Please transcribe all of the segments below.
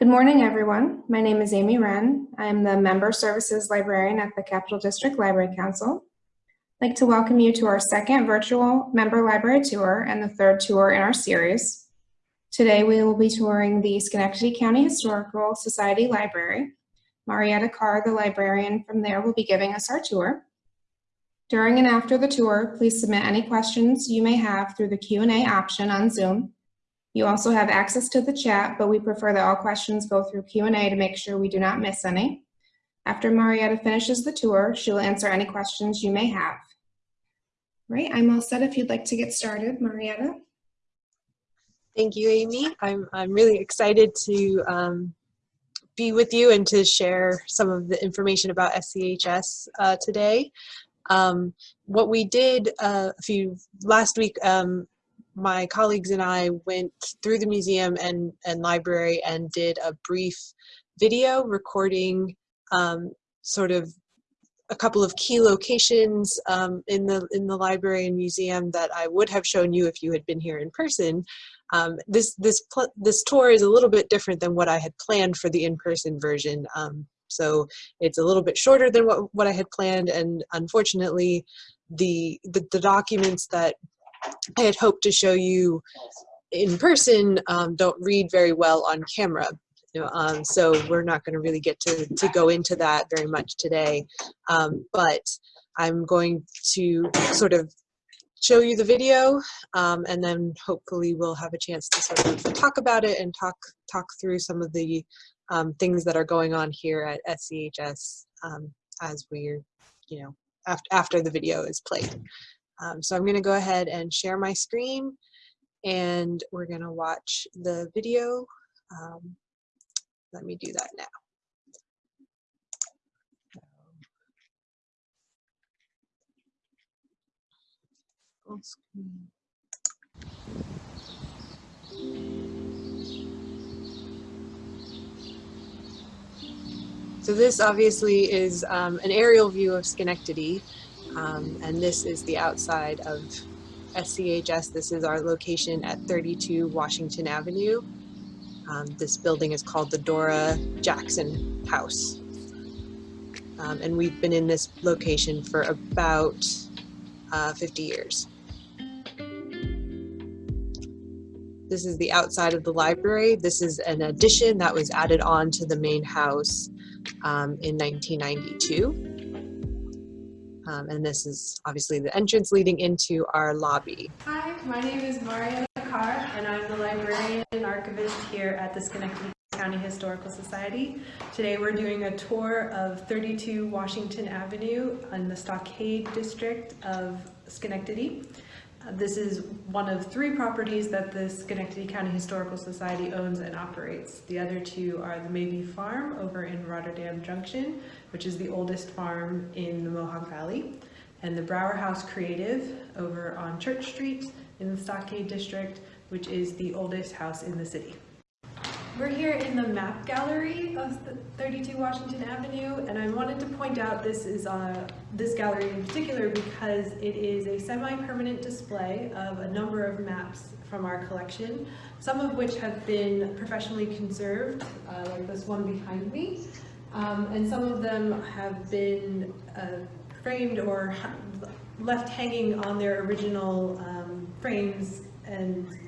Good morning, everyone. My name is Amy Wren. I am the Member Services Librarian at the Capital District Library Council. I'd like to welcome you to our second virtual member library tour and the third tour in our series. Today, we will be touring the Schenectady County Historical Society Library. Marietta Carr, the librarian from there, will be giving us our tour. During and after the tour, please submit any questions you may have through the Q&A option on Zoom you also have access to the chat, but we prefer that all questions go through Q&A to make sure we do not miss any. After Marietta finishes the tour, she will answer any questions you may have. Right, I'm all set if you'd like to get started, Marietta. Thank you, Amy. I'm, I'm really excited to um, be with you and to share some of the information about SCHS uh, today. Um, what we did uh, a few last week, um, my colleagues and I went through the museum and, and library and did a brief video recording um, sort of a couple of key locations um, in the in the library and museum that I would have shown you if you had been here in person. Um, this this this tour is a little bit different than what I had planned for the in-person version. Um, so it's a little bit shorter than what, what I had planned and unfortunately the, the, the documents that I had hoped to show you in person um, don't read very well on camera. You know, um, so we're not going to really get to, to go into that very much today. Um, but I'm going to sort of show you the video um, and then hopefully we'll have a chance to sort of talk about it and talk talk through some of the um, things that are going on here at SCHS um, as we're, you know, after, after the video is played. Um, so I'm going to go ahead and share my screen and we're going to watch the video. Um, let me do that now. Full screen. So this obviously is um, an aerial view of Schenectady. Um, and this is the outside of SCHS. This is our location at 32 Washington Avenue. Um, this building is called the Dora Jackson House. Um, and we've been in this location for about uh, 50 years. This is the outside of the library. This is an addition that was added on to the main house um, in 1992. Um, and this is obviously the entrance leading into our lobby. Hi, my name is Marietta Carr, and I'm the librarian and archivist here at the Schenectady County Historical Society. Today we're doing a tour of 32 Washington Avenue in the Stockade District of Schenectady. This is one of three properties that the Schenectady County Historical Society owns and operates. The other two are the Mabee Farm over in Rotterdam Junction, which is the oldest farm in the Mohawk Valley, and the Brouwer House Creative over on Church Street in the Stockade District, which is the oldest house in the city. We're here in the map gallery of 32 Washington Avenue, and I wanted to point out this is uh, this gallery in particular because it is a semi-permanent display of a number of maps from our collection, some of which have been professionally conserved, uh, like this one behind me, um, and some of them have been uh, framed or left hanging on their original um, frames and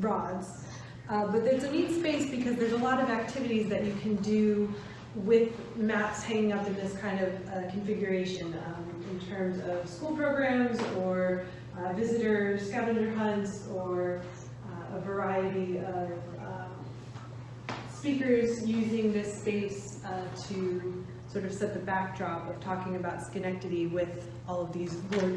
rods. Uh, but there's a neat space because there's a lot of activities that you can do with maps hanging up in this kind of uh, configuration um, in terms of school programs or uh, visitor scavenger hunts or uh, a variety of um, speakers using this space uh, to sort of set the backdrop of talking about Schenectady with all of these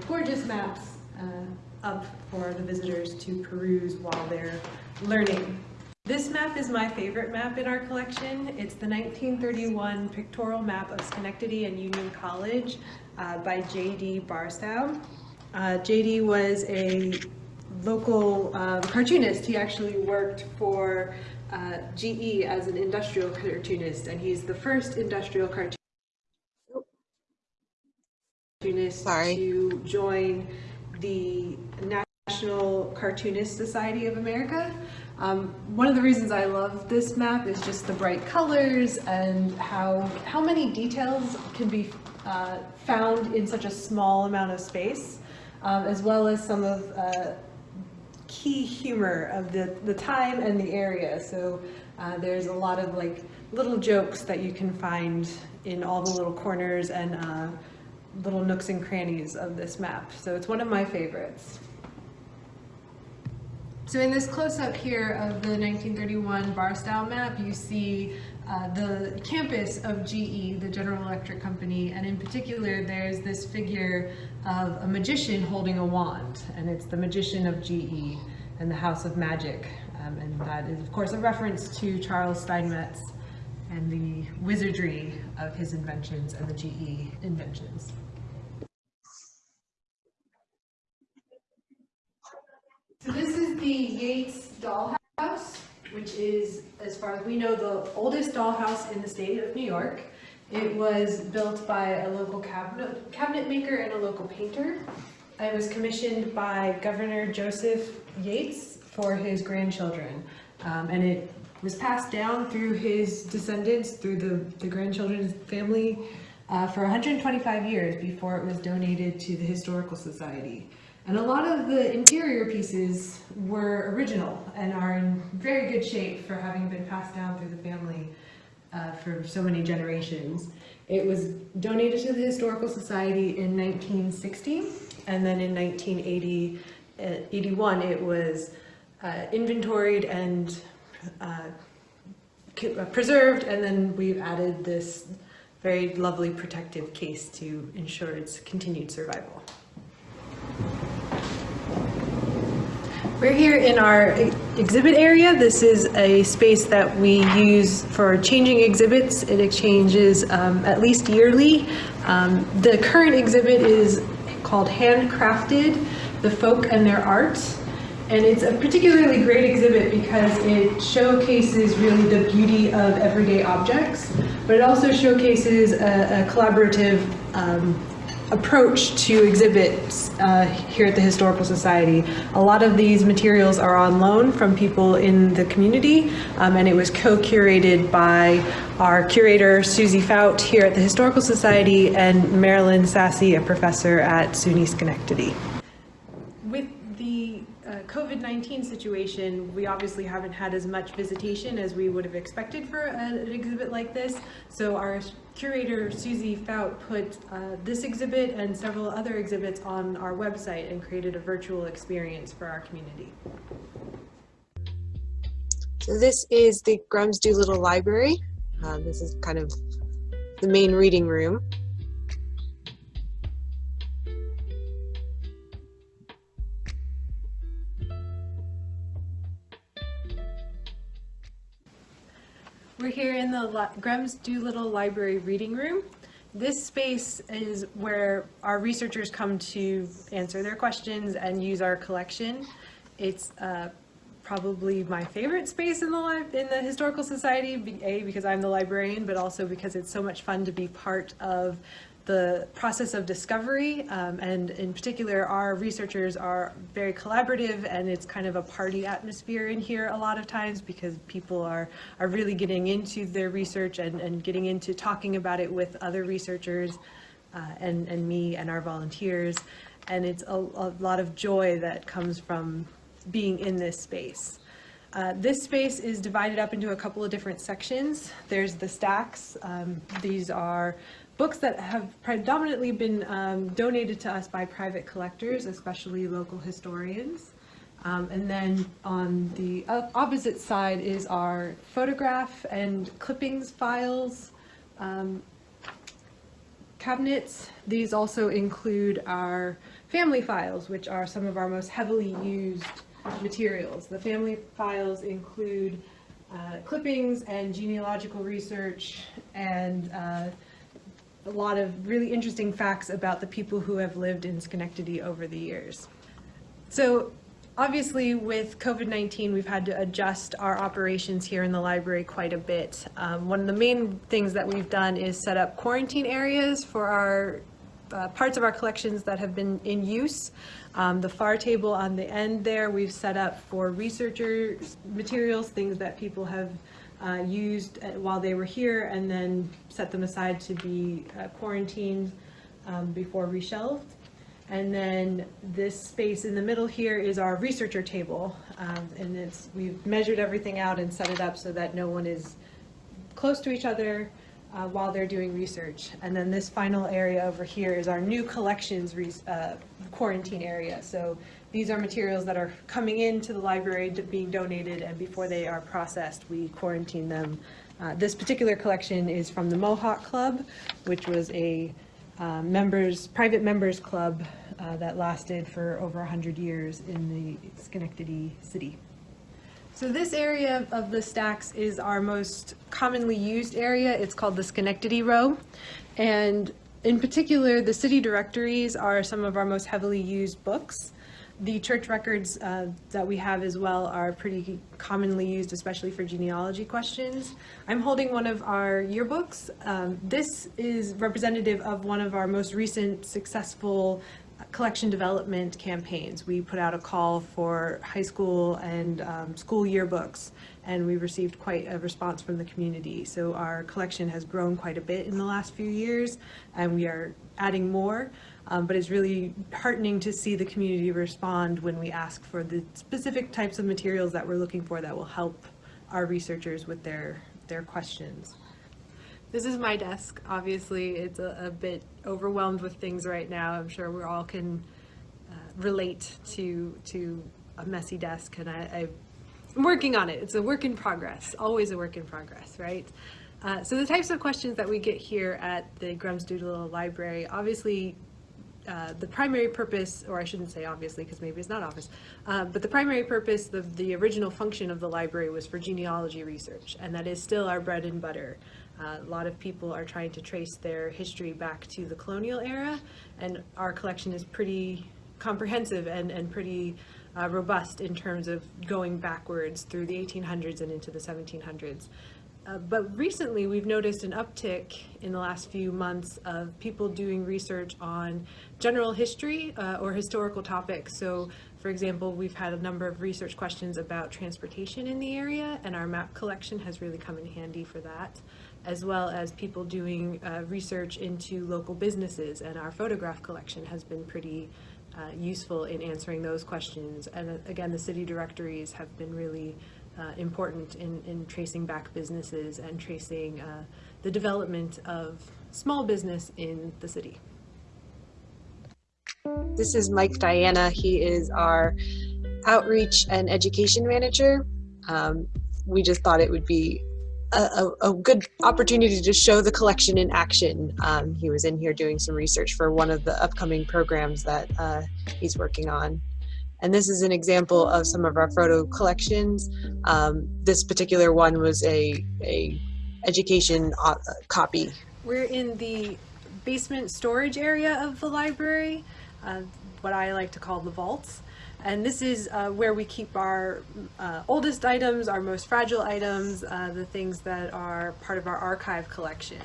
gorgeous maps uh, up for the visitors to peruse while they're learning. This map is my favorite map in our collection. It's the 1931 pictorial map of Schenectady and Union College uh, by J.D. Barstow. Uh, J.D. was a local um, cartoonist. He actually worked for uh, GE as an industrial cartoonist, and he's the first industrial cartoonist Sorry. to join the National Cartoonist Society of America. Um, one of the reasons I love this map is just the bright colors and how, how many details can be uh, found in such a small amount of space, um, as well as some of uh, key humor of the, the time and the area. So uh, there's a lot of like little jokes that you can find in all the little corners and uh, little nooks and crannies of this map. So it's one of my favorites. So in this close-up here of the 1931 Barstow map, you see uh, the campus of GE, the General Electric Company, and in particular there's this figure of a magician holding a wand, and it's the magician of GE and the House of Magic. Um, and that is of course a reference to Charles Steinmetz and the wizardry of his inventions and the GE inventions. So this is the Yates dollhouse, which is, as far as we know, the oldest dollhouse in the state of New York. It was built by a local cabinet, cabinet maker and a local painter. It was commissioned by Governor Joseph Yates for his grandchildren. Um, and it was passed down through his descendants, through the, the grandchildren's family, uh, for 125 years before it was donated to the Historical Society. And a lot of the interior pieces were original and are in very good shape for having been passed down through the family uh, for so many generations. It was donated to the Historical Society in 1960, and then in 1980, uh, 81, it was uh, inventoried and uh, uh, preserved, and then we've added this very lovely protective case to ensure its continued survival. We're here in our exhibit area. This is a space that we use for changing exhibits. It exchanges um, at least yearly. Um, the current exhibit is called Handcrafted, the Folk and Their Art. And it's a particularly great exhibit because it showcases really the beauty of everyday objects, but it also showcases a, a collaborative um, approach to exhibits uh, here at the Historical Society. A lot of these materials are on loan from people in the community, um, and it was co-curated by our curator, Susie Fout, here at the Historical Society, and Marilyn Sassy, a professor at SUNY Schenectady. With the uh, COVID-19 situation, we obviously haven't had as much visitation as we would have expected for an exhibit like this. So our curator, Susie Fout, put uh, this exhibit and several other exhibits on our website and created a virtual experience for our community. So this is the Grems Doolittle Library. Um, this is kind of the main reading room. We're here in the Li Grems Doolittle Library Reading Room. This space is where our researchers come to answer their questions and use our collection. It's uh, probably my favorite space in the in the Historical Society, A, because I'm the librarian, but also because it's so much fun to be part of the process of discovery um, and in particular our researchers are very collaborative and it's kind of a party atmosphere in here a lot of times because people are are really getting into their research and, and getting into talking about it with other researchers uh, and, and me and our volunteers and it's a, a lot of joy that comes from being in this space. Uh, this space is divided up into a couple of different sections. There's the stacks. Um, these are books that have predominantly been um, donated to us by private collectors, especially local historians. Um, and then on the opposite side is our photograph and clippings files um, cabinets. These also include our family files, which are some of our most heavily used materials. The family files include uh, clippings and genealogical research and uh, a lot of really interesting facts about the people who have lived in Schenectady over the years. So obviously with COVID-19, we've had to adjust our operations here in the library quite a bit. Um, one of the main things that we've done is set up quarantine areas for our uh, parts of our collections that have been in use. Um, the far table on the end there, we've set up for researcher materials, things that people have uh, used uh, while they were here and then set them aside to be uh, quarantined um, before reshelved. And then this space in the middle here is our researcher table. Um, and it's, we've measured everything out and set it up so that no one is close to each other uh, while they're doing research. And then this final area over here is our new collections uh, quarantine area. So these are materials that are coming into the library being donated and before they are processed, we quarantine them. Uh, This particular collection is from the Mohawk Club, which was a uh, members, private members club uh, that lasted for over 100 years in the Schenectady city. So this area of the stacks is our most commonly used area. It's called the Schenectady row. And in particular, the city directories are some of our most heavily used books. The church records uh, that we have as well are pretty commonly used, especially for genealogy questions. I'm holding one of our yearbooks. Um, This is representative of one of our most recent successful collection development campaigns. We put out a call for high school and um, school yearbooks, and we received quite a response from the community. So our collection has grown quite a bit in the last few years, and we are adding more. Um, but it's really heartening to see the community respond when we ask for the specific types of materials that we're looking for that will help our researchers with their, their questions. This is my desk. Obviously, it's a, a bit overwhelmed with things right now. I'm sure we all can uh, relate to to a messy desk, and I, I'm working on it. It's a work in progress. Always a work in progress, right? Uh, so the types of questions that we get here at the Grems Doolittle Library, obviously uh, the primary purpose, or I shouldn't say obviously because maybe it's not obvious, uh, but the primary purpose, the, the original function of the library was for genealogy research, and that is still our bread and butter. Uh, a lot of people are trying to trace their history back to the colonial era, and our collection is pretty comprehensive and, and pretty uh, robust in terms of going backwards through the 1800s and into the 1700s. Uh, but recently, we've noticed an uptick in the last few months of people doing research on general history uh, or historical topics. So, for example, we've had a number of research questions about transportation in the area, and our map collection has really come in handy for that, as well as people doing uh, research into local businesses, and our photograph collection has been pretty uh, useful in answering those questions. And uh, again, the city directories have been really uh, important in, in tracing back businesses and tracing uh, the development of small business in the city. This is Mike Diana. He is our outreach and education manager. Um, we just thought it would be a, a, a, good opportunity to show the collection in action. Um, he was in here doing some research for one of the upcoming programs that uh, he's working on. And this is an example of some of our photo collections. Um, this particular one was a, a education uh, copy. We're in the basement storage area of the library, what I like to call the vaults. And this is uh, where we keep our uh, oldest items, our most fragile items, uh, the things that are part of our archive collection.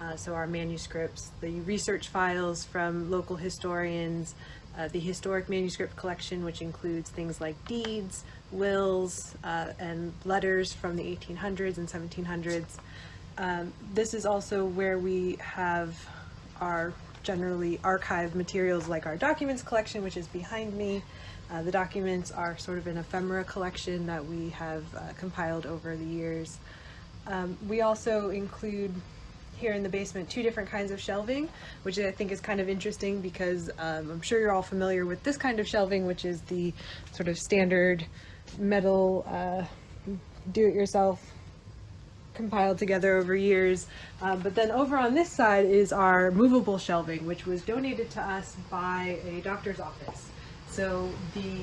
Uh, so our manuscripts, the research files from local historians, uh, the historic manuscript collection, which includes things like deeds, wills, and letters from the 1800s and 1700s. Um, this is also where we have our generally archive materials like our documents collection, which is behind me. Uh, the documents are sort of an ephemera collection that we have uh, compiled over the years. Um, we also include here in the basement two different kinds of shelving, which I think is kind of interesting because um, I'm sure you're all familiar with this kind of shelving, which is the sort of standard metal uh, do-it-yourself compiled together over years. Uh, but then over on this side is our movable shelving, which was donated to us by a doctor's office. So the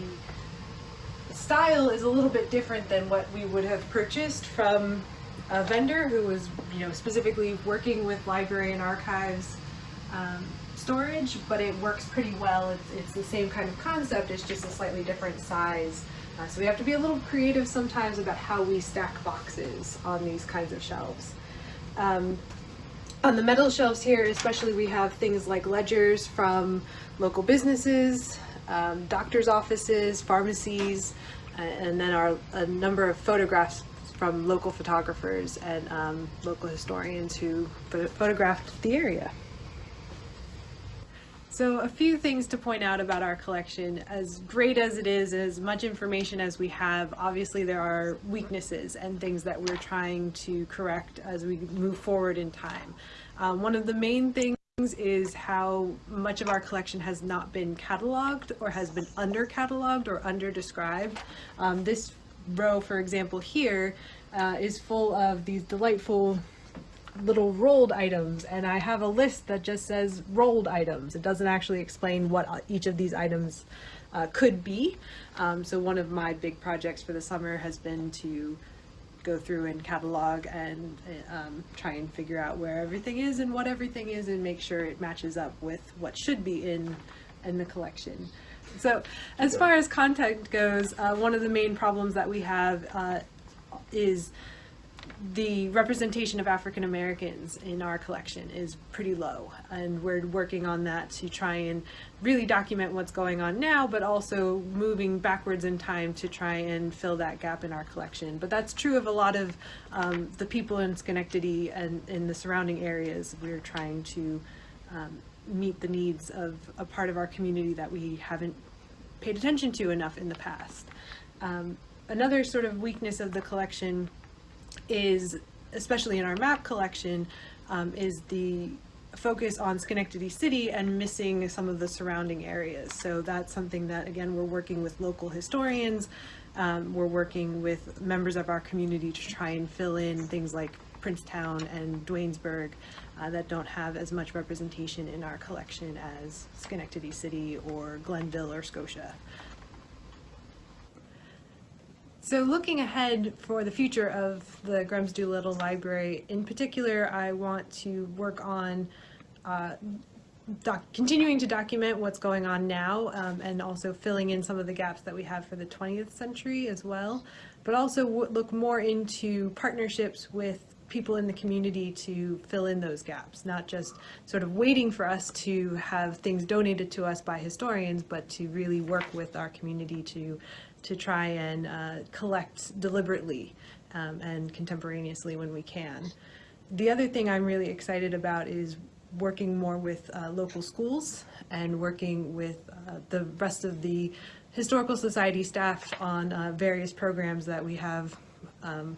style is a little bit different than what we would have purchased from a vendor who was, you know, specifically working with library and archives um, storage, but it works pretty well. It's, it's the same kind of concept, it's just a slightly different size. Uh, so we have to be a little creative sometimes about how we stack boxes on these kinds of shelves. Um, On the metal shelves here, especially, we have things like ledgers from local businesses, um, doctor's offices, pharmacies, uh, and then our a number of photographs from local photographers and um, local historians who pho- photographed the area. So a few things to point out about our collection. As great as it is, as much information as we have, obviously there are weaknesses and things that we're trying to correct as we move forward in time. Um, one of the main things is how much of our collection has not been cataloged or has been under cataloged or under described. Um, this row, for example, here uh, is full of these delightful little rolled items and I have a list that just says rolled items. It doesn't actually explain what each of these items uh, could be. Um, so one of my big projects for the summer has been to go through and catalog and um, try and figure out where everything is and what everything is and make sure it matches up with what should be in in the collection. So as far as content goes, uh, one of the main problems that we have uh, is the representation of African Americans in our collection is pretty low, and we're working on that to try and really document what's going on now, but also moving backwards in time to try and fill that gap in our collection. But that's true of a lot of um, the people in Schenectady and in the surrounding areas. We're trying to um, meet the needs of a part of our community that we haven't paid attention to enough in the past. Um, another sort of weakness of the collection is, especially in our map collection, um, is the focus on Schenectady City and missing some of the surrounding areas. So that's something that, again, we're working with local historians. Um, we're working with members of our community to try and fill in things like Princetown and Duanesburg uh, that don't have as much representation in our collection as Schenectady City or Glenville or Scotia. So looking ahead for the future of the Grems Doolittle Library, in particular, I want to work on uh, continuing to document what's going on now um, and also filling in some of the gaps that we have for the 20th century as well, but also look more into partnerships with people in the community to fill in those gaps, not just sort of waiting for us to have things donated to us by historians, but to really work with our community to to try and uh, collect deliberately um, and contemporaneously when we can. The other thing I'm really excited about is working more with uh, local schools and working with uh, the rest of the Historical Society staff on uh, various programs that we have um,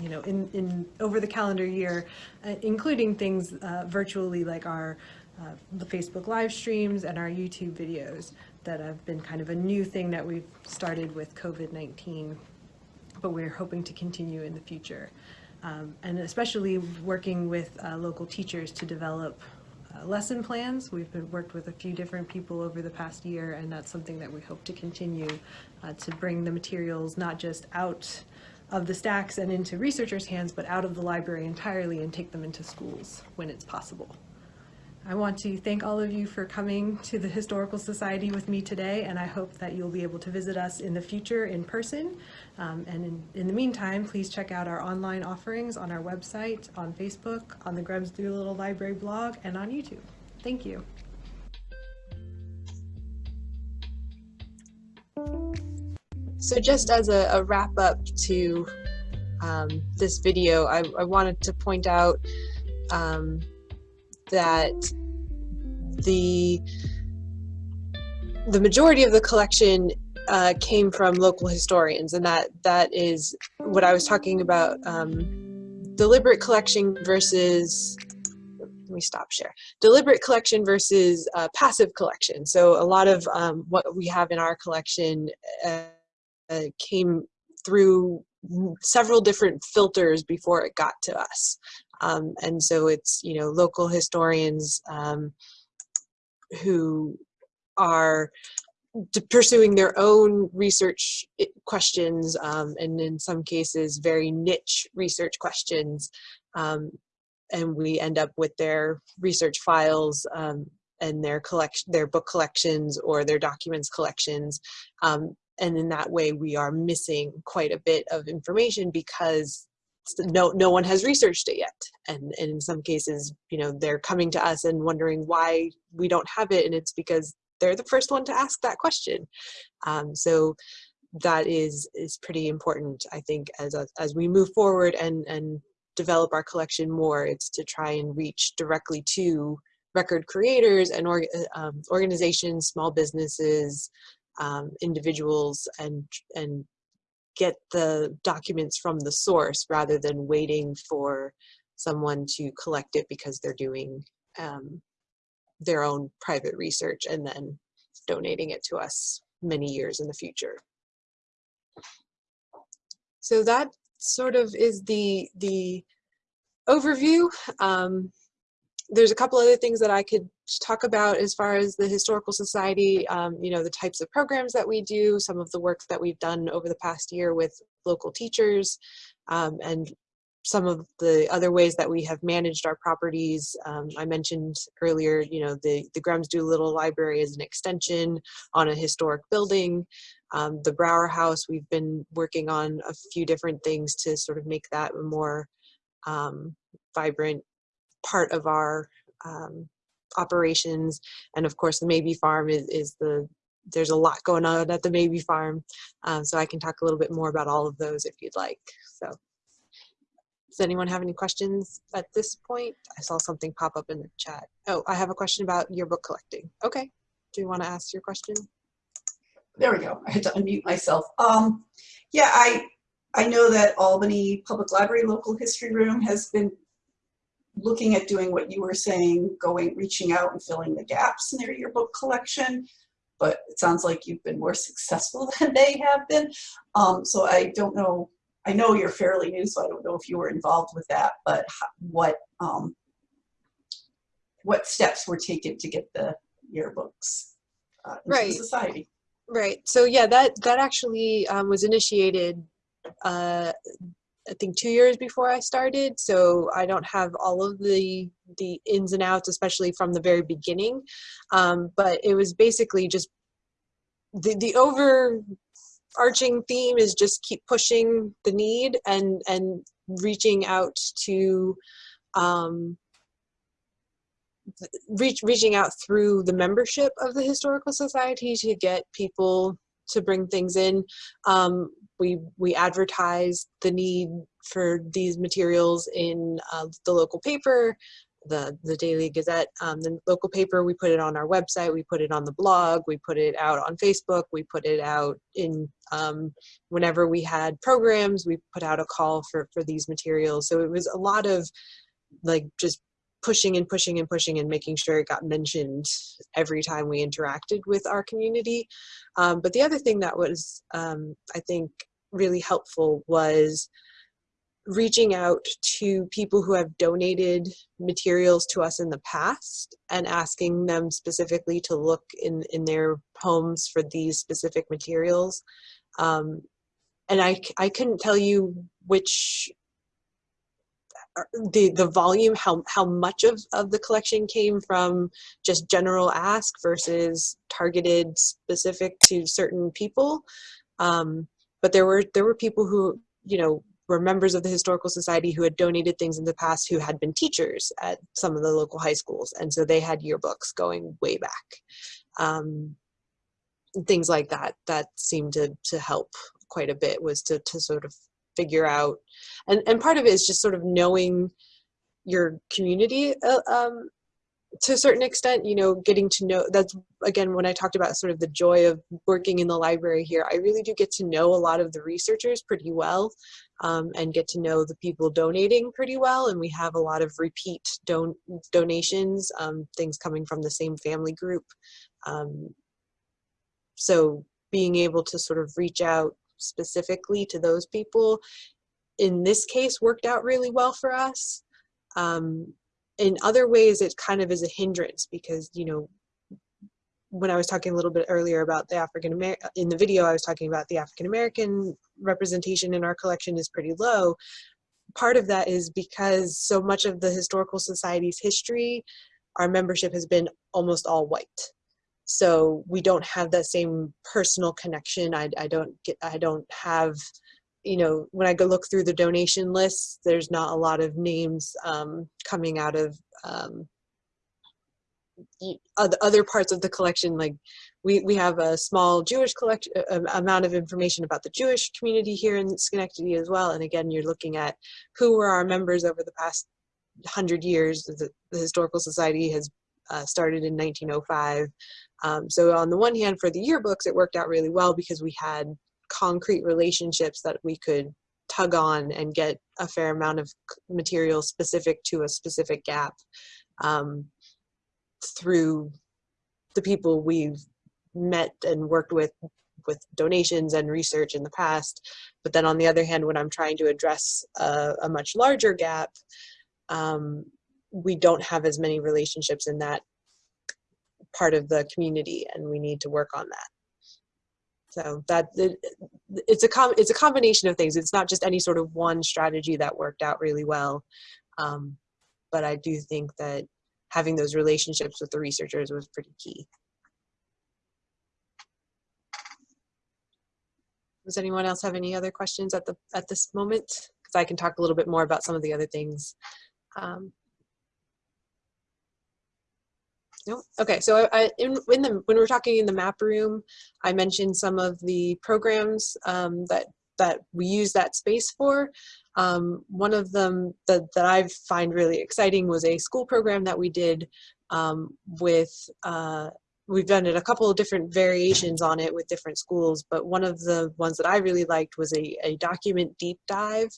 you know, in, in over the calendar year, uh, including things uh, virtually like our uh, the Facebook live streams and our YouTube videos that have been kind of a new thing that we've started with COVID-19, but we're hoping to continue in the future. Um, and especially working with uh, local teachers to develop uh, lesson plans. We've been worked with a few different people over the past year, and that's something that we hope to continue uh, to bring the materials not just out of the stacks and into researchers' hands, but out of the library entirely and take them into schools when it's possible. I want to thank all of you for coming to the Historical Society with me today, and I hope that you'll be able to visit us in the future in person. Um, and in, in, the meantime, please check out our online offerings on our website, on Facebook, on the Grems Doolittle Library blog, and on YouTube. Thank you. So just as a, a wrap up to um, this video, I, I, wanted to point out um, that the the majority of the collection uh, came from local historians, and that that is what I was talking about. Um, deliberate collection versus let me stop share deliberate collection versus uh, passive collection so a lot of um, what we have in our collection uh, uh, came through several different filters before it got to us. Um, and so it's, you know, local historians um, who are pursuing their own research questions um, and in some cases very niche research questions um, and we end up with their research files um, and their collection their book collections or their documents collections um, and in that way we are missing quite a bit of information because no no one has researched it yet. And, and in some cases you know they're coming to us and wondering why we don't have it and it's because they're the first one to ask that question. Um, so that is is pretty important i think as as we move forward and and develop our collection more it's to try and reach directly to record creators and org, um, organizations small businesses um, individuals and and get the documents from the source rather than waiting for someone to collect it because they're doing um, their own private research and then donating it to us many years in the future. So that sort of is the the overview. Um, there's a couple other things that I could talk about as far as the Historical Society, um, you know, the types of programs that we do, some of the work that we've done over the past year with local teachers, um, and some of the other ways that we have managed our properties. Um, I mentioned earlier, you know, the, the Grems Doolittle Library is an extension on a historic building. Um, the Brouwer House, we've been working on a few different things to sort of make that more um, vibrant part of our um, operations. And of course, the Mabee Farm is, is the, there's a lot going on at the Mabee Farm. Um, so I can talk a little bit more about all of those if you'd like. So does anyone have any questions at this point? I saw something pop up in the chat. Oh, I have a question about yearbook collecting. Okay, do you want to ask your question? There we go. I had to unmute myself. Um, yeah, I I know that Albany Public Library Local History Room has been looking at doing what you were saying, going, reaching out and filling the gaps in their yearbook collection, but it sounds like you've been more successful than they have been. Um, so I don't know, I know you're fairly new, so I don't know if you were involved with that, but what, um, what steps were taken to get the yearbooks uh, into right. the society? Right. So yeah, that that actually um, was initiated uh, I think two years before I started, so I don't have all of the the ins and outs, especially from the very beginning. Um, but it was basically just the the overarching theme is just keep pushing the need and and reaching out to um, reach reaching out through the membership of the historical society to get people to bring things in. Um, we we advertise the need for these materials in uh, the local paper, the the Daily Gazette, um, the local paper. We put it on our website. We put it on the blog. We put it out on Facebook. We put it out in um, whenever we had programs. We put out a call for for these materials. So it was a lot of like just pushing and pushing and pushing and making sure it got mentioned every time we interacted with our community. Um, but the other thing that was, um, I think, really helpful was reaching out to people who have donated materials to us in the past and asking them specifically to look in, in their homes for these specific materials. Um, and I, I couldn't tell you which the the volume how how much of of the collection came from just general ask versus targeted specific to certain people um, but there were there were people who you know were members of the historical society who had donated things in the past who had been teachers at some of the local high schools. And so they had yearbooks going way back. Um, things like that that seemed to to help quite a bit was to to sort of figure out. And and part of it is just sort of knowing your community uh, um, to a certain extent you know getting to know that's again when i talked about sort of the joy of working in the library here i really do get to know a lot of the researchers pretty well um, and get to know the people donating pretty well and we have a lot of repeat don donations um, things coming from the same family group um, so being able to sort of reach out specifically to those people in this case worked out really well for us. Um, in other ways, it kind of is a hindrance because, you know, when I was talking a little bit earlier about the African American, in the video I was talking about the African American representation in our collection is pretty low. Part of that is because so much of the Historical Society's history, our membership has been almost all white so we don't have that same personal connection i, I don't get i don't have you know, when I go look through the donation lists, there's not a lot of names um, coming out of um, other parts of the collection. Like we, we have a small Jewish collection uh, amount of information about the Jewish community here in Schenectady as well. And again, you're looking at who were our members over the past hundred years. The, the Historical Society has uh, started in 1905. Um, so on the one hand, for the yearbooks, it worked out really well because we had concrete relationships that we could tug on and get a fair amount of material specific to a specific gap um, through the people we've met and worked with with donations and research in the past. But then on the other hand, when I'm trying to address a, a much larger gap, um, we don't have as many relationships in that part of the community and we need to work on that. So that it, it's a com- it's a combination of things. It's not just any sort of one strategy that worked out really well. Um, but I do think that having those relationships with the researchers was pretty key. Does anyone else have any other questions at the at this moment? Because I can talk a little bit more about some of the other things. Um, no. Okay. So I, in in the when we we're talking in the map room, I mentioned some of the programs um, that that we use that space for. Um, one of them that that I find really exciting was a school program that we did um, with. Uh, we've done it a couple of different variations on it with different schools, but one of the ones that I really liked was a, a document deep dive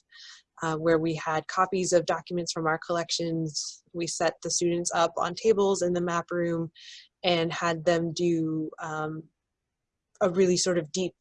uh, where we had copies of documents from our collections. We set the students up on tables in the map room and had them do um, a really sort of deep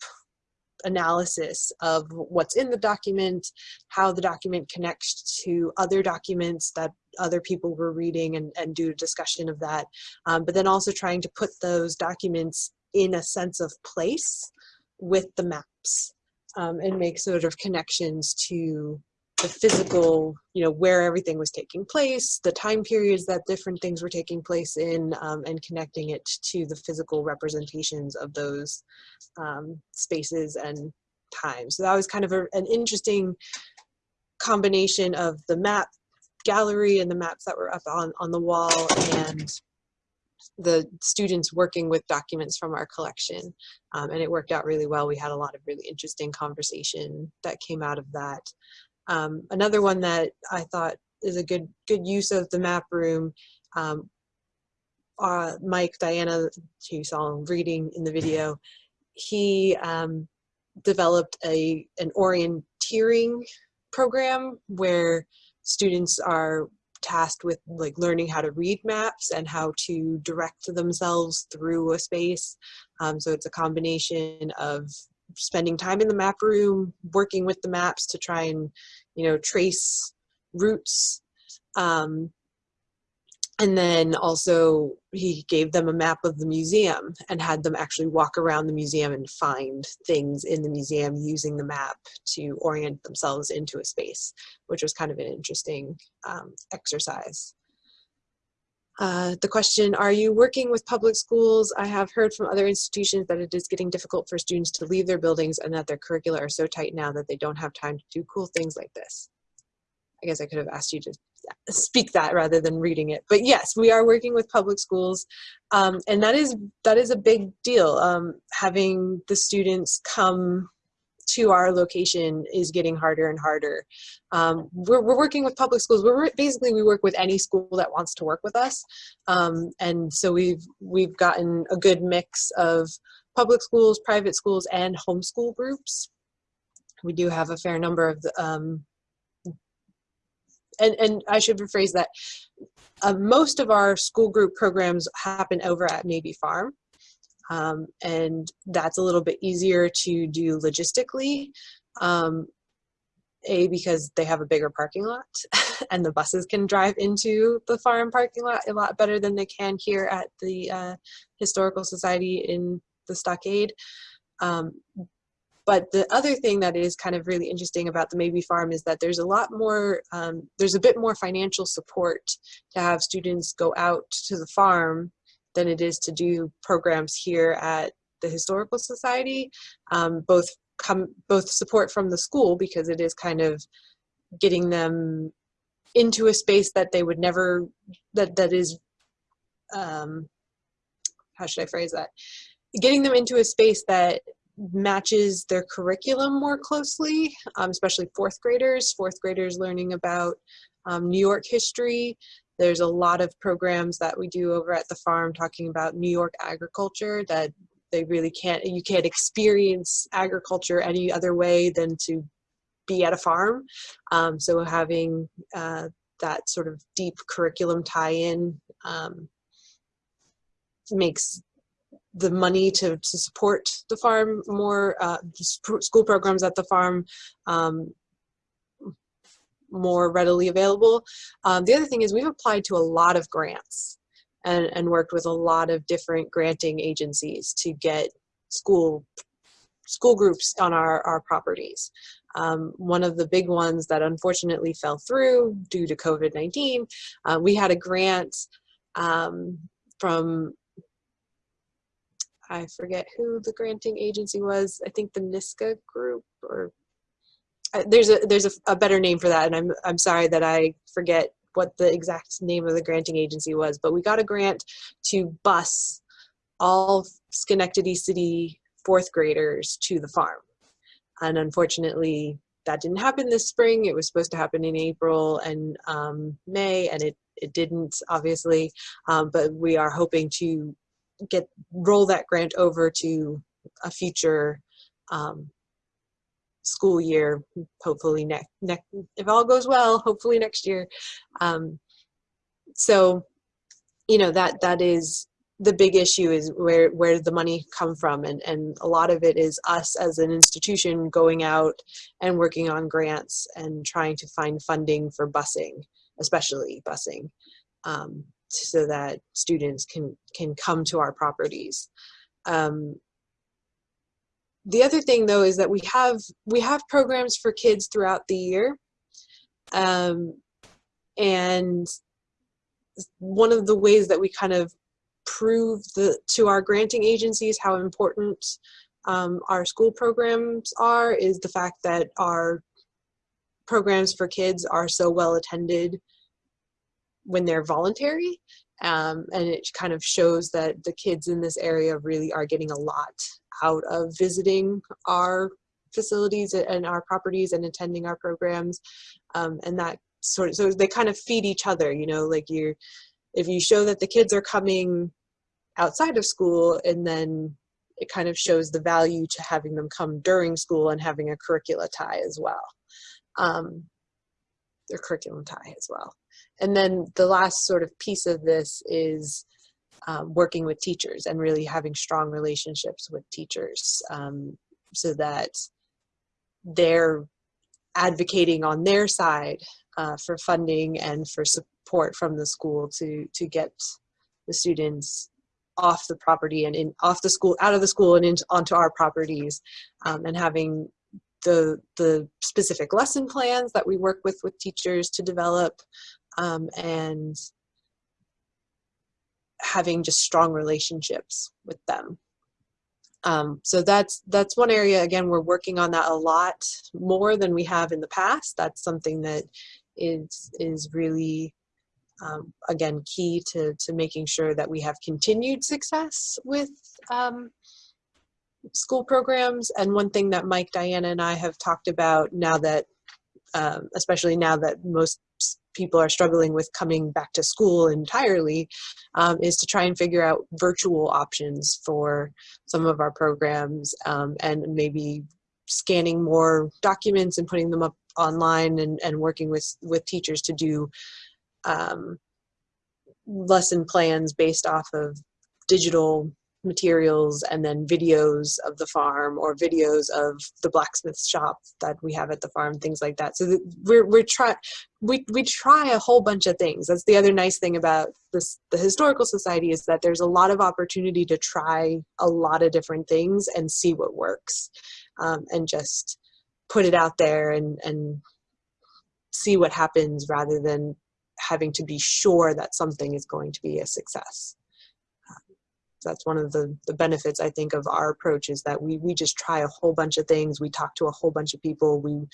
analysis of what's in the document, how the document connects to other documents that other people were reading and, and do a discussion of that. Um, but then also trying to put those documents in a sense of place with the maps um, and make sort of connections to the physical, you know, where everything was taking place, the time periods that different things were taking place in, um, and connecting it to the physical representations of those um, spaces and times. So that was kind of a, an interesting combination of the map gallery and the maps that were up on, on the wall and the students working with documents from our collection. Um, and it worked out really well. We had a lot of really interesting conversation that came out of that. Um, another one that I thought is a good good use of the map room. Um, uh, Mike, Diana, who you saw reading in the video, he um, developed a an orienteering program where students are tasked with like learning how to read maps and how to direct themselves through a space. Um, so it's a combination of spending time in the map room, working with the maps to try and, you know, trace routes. Um, and then also he gave them a map of the museum and had them actually walk around the museum and find things in the museum using the map to orient themselves into a space, which was kind of an interesting um, exercise. Uh, the question, are you working with public schools? I have heard from other institutions that it is getting difficult for students to leave their buildings and that their curricula are so tight now that they don't have time to do cool things like this. I guess I could have asked you to speak that rather than reading it. But yes, we are working with public schools, um, and that is that is a big deal. Um, having the students come to our location is getting harder and harder. Um, we're, we're working with public schools. We're basically we work with any school that wants to work with us, um, and so we've we've gotten a good mix of public schools, private schools, and homeschool groups. We do have a fair number of the, um, and and I should rephrase that. Uh, most of our school group programs happen over at Mabee Farm. Um, and that's a little bit easier to do logistically. Um, a, because they have a bigger parking lot and the buses can drive into the farm parking lot a lot better than they can here at the uh, Historical Society in the Stockade. Um, but the other thing that is kind of really interesting about the Mabee Farm is that there's a lot more, um, there's a bit more financial support to have students go out to the farm than it is to do programs here at the Historical Society, um, both come both support from the school because it is kind of getting them into a space that they would never that that is um how should i phrase that? Getting them into a space that matches their curriculum more closely um, especially fourth graders. Fourth graders learning about um, new york history there's a lot of programs that we do over at the farm talking about new york agriculture that they really can't you can't experience agriculture any other way than to be at a farm. Um, so having uh, that sort of deep curriculum tie-in um, makes the money to, to support the farm more uh, school programs at the farm um, more readily available. Um, the other thing is we've applied to a lot of grants and, and worked with a lot of different granting agencies to get school school groups on our, our properties. Um, one of the big ones that unfortunately fell through due to COVID-19, uh, we had a grant um, from, I forget who the granting agency was, I think the NISCA group or there's a there's a, a better name for that and I'm, I'm sorry that I forget what the exact name of the granting agency was, but we got a grant to bus all Schenectady City fourth graders to the farm. And unfortunately, that didn't happen this spring. It was supposed to happen in April and um, May, and it, it didn't, obviously. Um, but we are hoping to get roll that grant over to a future um, school year, hopefully next, next, if all goes well, hopefully next year. Um, so, you know, that that is the big issue is where where the money come from and and a lot of it is us as an institution going out and working on grants and trying to find funding for busing especially busing um, so that students can can come to our properties um, the other thing though is that we have we have programs for kids throughout the year. Um, and one of the ways that we kind of prove the, to our granting agencies how important um, our school programs are is the fact that our programs for kids are so well attended when they're voluntary um, and it kind of shows that the kids in this area really are getting a lot out of visiting our facilities and our properties and attending our programs. Um, and that sort of so they kind of feed each other you know like you if you show that the kids are coming outside of school and then it kind of shows the value to having them come during school and having a curricula tie as well. Um, their curriculum tie as well and then the last sort of piece of this is um, working with teachers and really having strong relationships with teachers um, so that they're advocating on their side uh, for funding and for support from the school to to get the students off the property and in off the school out of the school and into onto our properties um, and having the the specific lesson plans that we work with with teachers to develop um, and having just strong relationships with them. Um, so that's that's one area again we're working on that a lot more than we have in the past. That's something that is is really um, again, key to, to making sure that we have continued success with um, school programs. And one thing that Mike, Diana, and I have talked about now that, um, especially now that most people are struggling with coming back to school entirely, um, is to try and figure out virtual options for some of our programs um, and maybe scanning more documents and putting them up online and, and working with, with teachers to do um, lesson plans based off of digital materials and then videos of the farm or videos of the blacksmith shop that we have at the farm things like that so we're we're try we we try a whole bunch of things that's the other nice thing about this the historical society is that there's a lot of opportunity to try a lot of different things and see what works um, and just put it out there and and see what happens rather than having to be sure that something is going to be a success. That's one of the, the benefits I think of our approach is that we, we just try a whole bunch of things. We talk to a whole bunch of people. We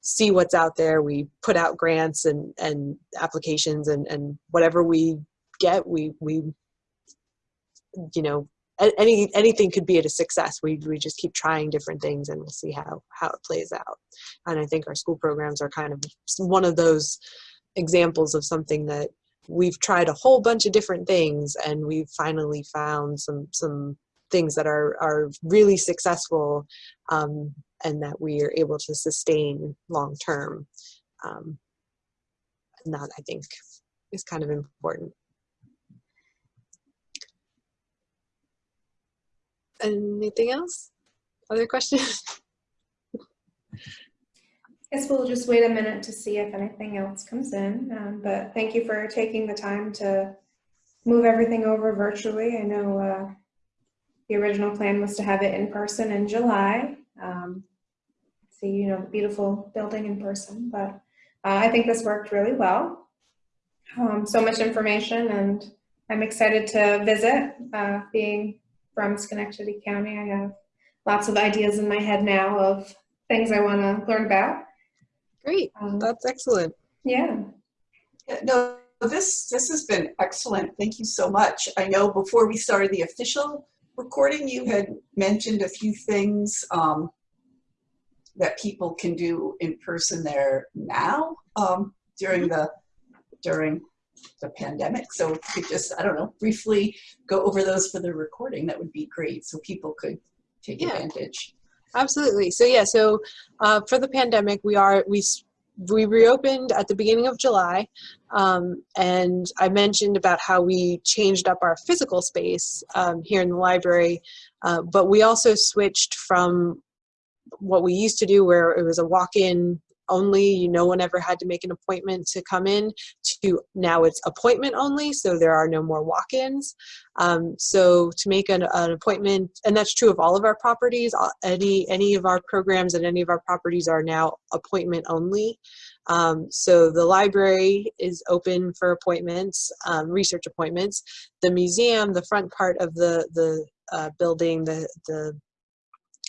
see what's out there. We put out grants and, and applications and, and whatever we get, we, we, you know, any, anything could be a success. We, we just keep trying different things and we'll see how, how it plays out. And I think our school programs are kind of one of those examples of something that we've tried a whole bunch of different things and we've finally found some some things that are are really successful um, and that we are able to sustain long term. Um, and that i think is kind of important. Anything else? Other questions I guess we'll just wait a minute to see if anything else comes in, um, but thank you for taking the time to move everything over virtually. I know, uh, the original plan was to have it in person in July. Um, see, you know, the beautiful building in person, but, uh, I think this worked really well. Um, so much information and I'm excited to visit, uh, being from Schenectady County. I have lots of ideas in my head now of things I want to learn about. Great Um, that's excellent yeah, Yeah, No, this, this has been excellent. Thank you so much. I know before we started the official recording, you had mentioned a few things um, that people can do in person there now um, during the, during the pandemic. So if you could just, I don't know, briefly go over those for the recording, that would be great. So people could take Yeah. advantage. Absolutely. So yeah, so uh, for the pandemic, we are we we reopened at the beginning of July, um, and I mentioned about how we changed up our physical space um, here in the library, uh, but we also switched from what we used to do, where it was a walk-in only, You no one ever had to make an appointment to come in, to now it's appointment only, so there are no more walk-ins. Um, so to make an, an appointment, and that's true of all of our properties, any, any of our programs and any of our properties are now appointment only. Um, so the library is open for appointments, um, research appointments. The museum, the front part of the, the uh, building, the, the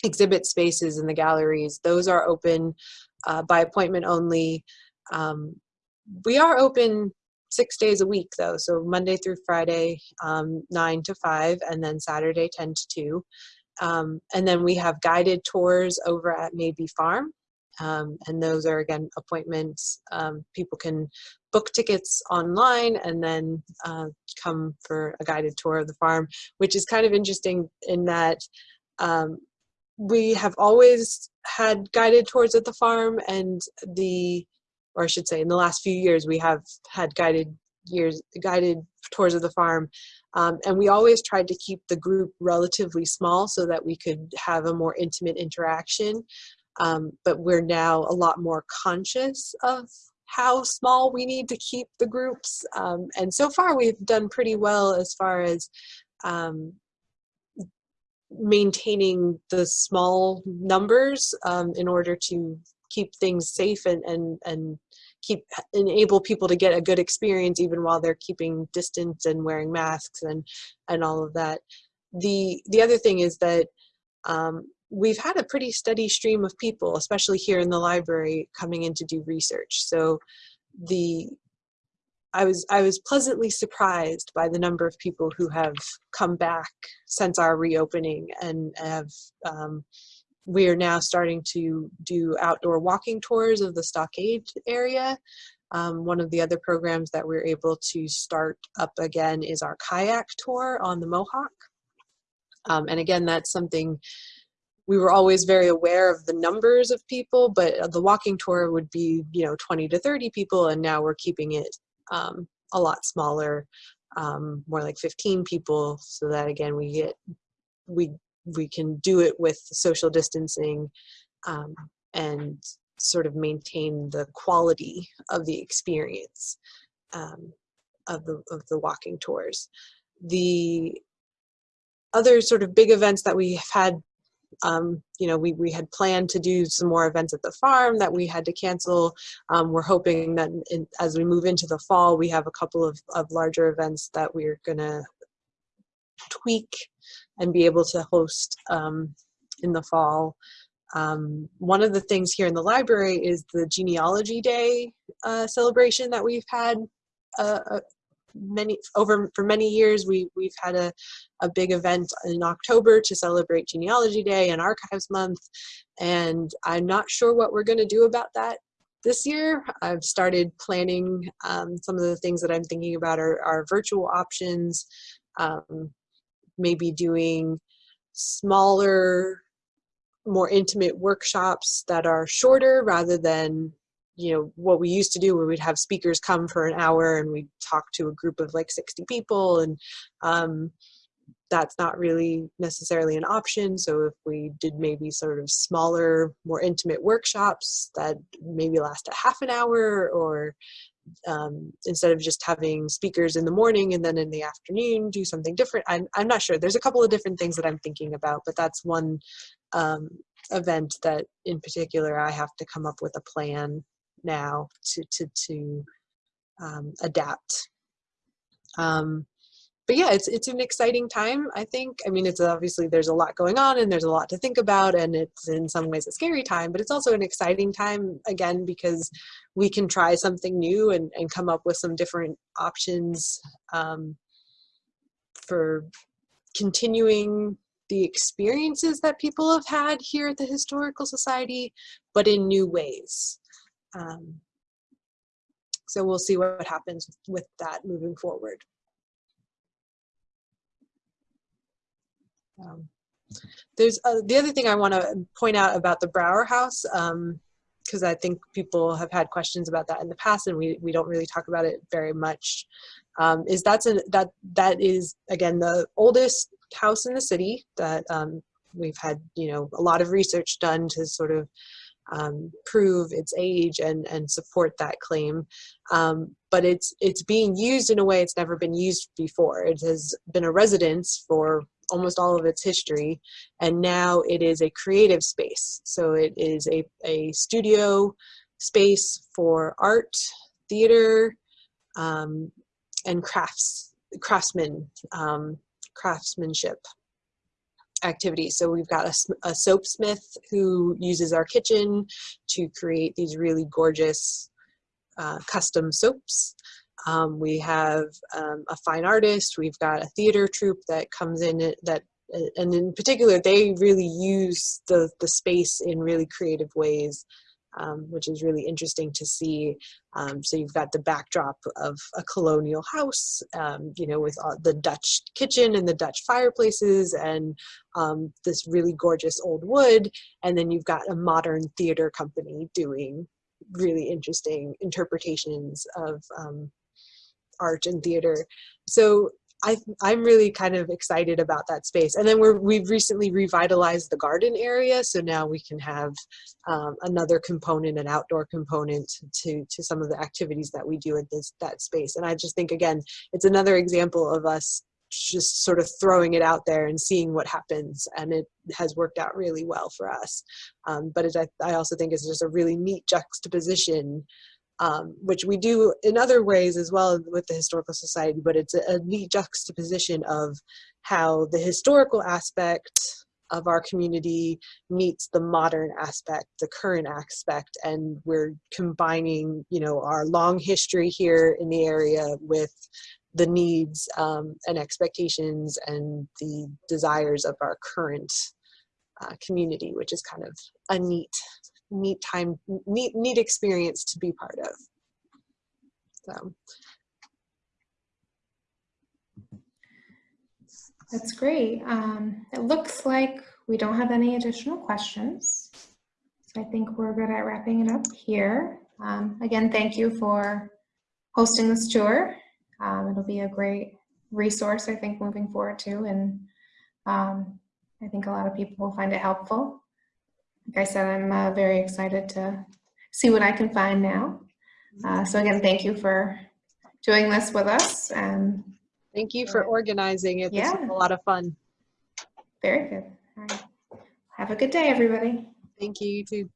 exhibit spaces and the galleries, those are open uh, by appointment only. Um, we are open six days a week though, so Monday through Friday, um, nine to five, and then Saturday, 10 to two. Um, and then we have guided tours over at Mabee Farm. Um, and those are again appointments. Um, people can book tickets online and then uh, come for a guided tour of the farm, which is kind of interesting in that um, we have always had guided tours at the farm and the or I should say in the last few years we have had guided years guided tours of the farm. Um, and we always tried to keep the group relatively small so that we could have a more intimate interaction. Um, but we're now a lot more conscious of how small we need to keep the groups. Um, and so far we've done pretty well as far as um, maintaining the small numbers um, in order to keep things safe and, and, and keep enable people to get a good experience even while they're keeping distance and wearing masks and, and all of that. The, the other thing is that um, we've had a pretty steady stream of people, especially here in the library, coming in to do research. So the I was I was pleasantly surprised by the number of people who have come back since our reopening and have um, we are now starting to do outdoor walking tours of the stockade area. Um, one of the other programs that we're able to start up again is our kayak tour on the Mohawk. Um, and again, that's something we were always very aware of the numbers of people, but the walking tour would be, you know, 20 to 30 people, and now we're keeping it um, a lot smaller, um, more like 15 people, so that again we get we we can do it with social distancing um, and sort of maintain the quality of the experience um, of the of the walking tours. The other sort of big events that we have had um, you know, we, we had planned to do some more events at the farm that we had to cancel. Um, we're hoping that in, as we move into the fall, we have a couple of, of larger events that we're gonna tweak and be able to host um, in the fall. Um, one of the things here in the library is the genealogy day uh, celebration that we've had uh, uh, many over for many years. We we've had a a big event in October to celebrate Genealogy Day and Archives Month, and I'm not sure what we're going to do about that this year. I've started planning um, some of the things that I'm thinking about are, are virtual options, um, maybe doing smaller more intimate workshops that are shorter rather than you know what we used to do where we'd have speakers come for an hour and we'd talk to a group of like 60 people and um, that's not really necessarily an option. So if we did maybe sort of smaller more intimate workshops that maybe last a half an hour or um, instead of just having speakers in the morning and then in the afternoon do something different. I'm, I'm not sure. There's a couple of different things that I'm thinking about but that's one um, event that in particular I have to come up with a plan now to to to um, adapt. Um, but yeah, it's it's an exciting time. I think. I mean, it's obviously there's a lot going on and there's a lot to think about, and it's in some ways a scary time. But it's also an exciting time again because we can try something new and and come up with some different options um, for continuing the experiences that people have had here at the Historical Society, but in new ways. Um, so we'll see what happens with that moving forward. Um, there's uh, the other thing I want to point out about the Brouwer House, because um, I think people have had questions about that in the past, and we we don't really talk about it very much. Um, is that's that that is again the oldest house in the city that um, we've had you know a lot of research done to sort of um, prove its age and and support that claim. Um, but it's it's being used in a way it's never been used before. It has been a residence for almost all of its history and now it is a creative space. So it is a, a studio space for art theater um, and crafts craftsmen um, craftsmanship activities. So we've got a, a soap smith who uses our kitchen to create these really gorgeous uh, custom soaps. Um, we have um, a fine artist. We've got a theater troupe that comes in that, uh, and in particular, they really use the, the space in really creative ways um, which is really interesting to see. Um, so you've got the backdrop of a colonial house, um, you know, with uh, the Dutch kitchen and the Dutch fireplaces and um, this really gorgeous old wood. And then you've got a modern theater company doing really interesting interpretations of um, art and theater. So I, I'm really kind of excited about that space. And then we're, we've recently revitalized the garden area. So now we can have um, another component, an outdoor component to, to some of the activities that we do in this, that space. And I just think, again, it's another example of us just sort of throwing it out there and seeing what happens. And it has worked out really well for us. Um, but it, I, I also think it's just a really neat juxtaposition um, which we do in other ways as well with the Historical Society, but it's a, a neat juxtaposition of how the historical aspect of our community meets the modern aspect, the current aspect, and we're combining, you know, our long history here in the area with the needs um, and expectations and the desires of our current uh, community, which is kind of a neat neat time, neat, neat experience to be part of. So. That's great. Um, it looks like we don't have any additional questions. So I think we're good at wrapping it up here. Um, again, thank you for hosting this tour. Um, it'll be a great resource, I think, moving forward too. And um, I think a lot of people will find it helpful like I said, I'm uh, very excited to see what I can find now. Uh, so again, thank you for doing this with us. And thank you for organizing it. This Yeah. was a lot of fun. very good. All right. Have a good day, everybody. Thank you, you too.